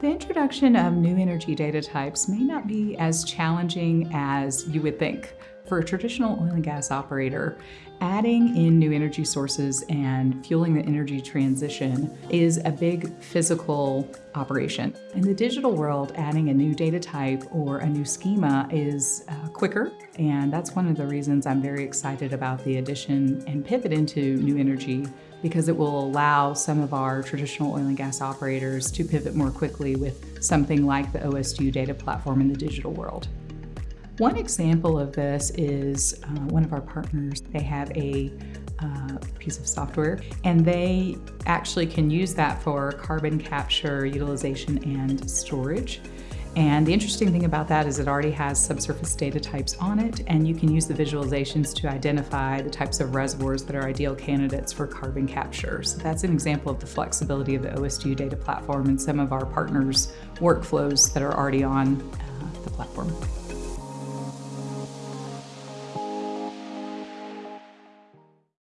The introduction of new energy data types may not be as challenging as you would think. For a traditional oil and gas operator, adding in new energy sources and fueling the energy transition is a big physical operation. In the digital world, adding a new data type or a new schema is uh, quicker, and that's one of the reasons I'm very excited about the addition and pivot into new energy because it will allow some of our traditional oil and gas operators to pivot more quickly with something like the OSDU data platform in the digital world. One example of this is uh, one of our partners. They have a uh, piece of software and they actually can use that for carbon capture, utilization, and storage. And the interesting thing about that is it already has subsurface data types on it, and you can use the visualizations to identify the types of reservoirs that are ideal candidates for carbon capture. So that's an example of the flexibility of the OSDU data platform and some of our partners' workflows that are already on uh, the platform.